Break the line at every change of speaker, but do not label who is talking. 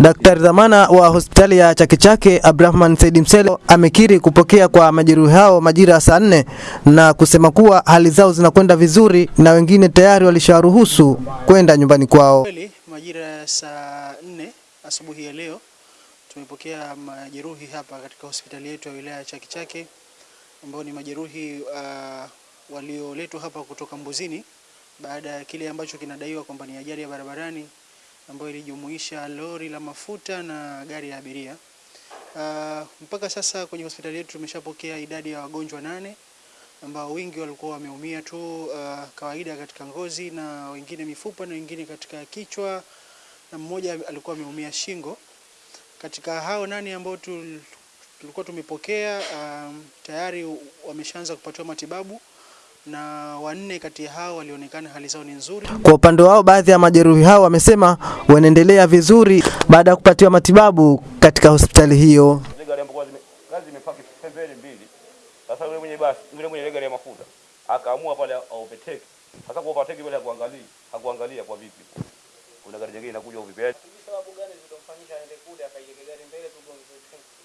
Daktari dhamana wa hospitali ya Chake Chake Abdurahman Said Mselo amekiri kupokea kwa majeruhi hao majira ya saa nne na kusema kuwa hali zao zinakwenda vizuri na wengine tayari walisharuhusu kwenda nyumbani kwao.
Majira ya saa nne asubuhi ya leo tumepokea majeruhi hapa katika hospitali yetu ya wilaya ya Chake Chake ambao ni majeruhi uh, walioletwa hapa kutoka Mbuzini baada ya kile ambacho kinadaiwa kwamba ni ajali ya barabarani ambayo ilijumuisha lori la mafuta na gari la abiria. Uh, mpaka sasa kwenye hospitali yetu tumeshapokea idadi ya wagonjwa nane ambao wengi walikuwa wameumia tu uh, kawaida katika ngozi na wengine mifupa na wengine katika kichwa na mmoja alikuwa ameumia shingo. Katika hao nane ambao tulikuwa tumepokea um, tayari wameshaanza kupatiwa matibabu na wanne kati ya hao walionekana hali zao ni nzuri.
Kwa upande wao, baadhi ya majeruhi hao wamesema wanaendelea vizuri baada ya kupatiwa matibabu katika hospitali hiyo.
Sasa yule mwenye basi, yule mwenye gari ya mafuta akaamua pale overtake. Sasa kwa overtake yule hakuangalia, hakuangalia kwa vipi. Kuna gari jingine inakuja vipi?